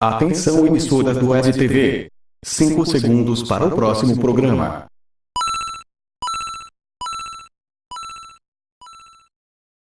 Atenção emissoras do STV. 5 segundos para o próximo programa.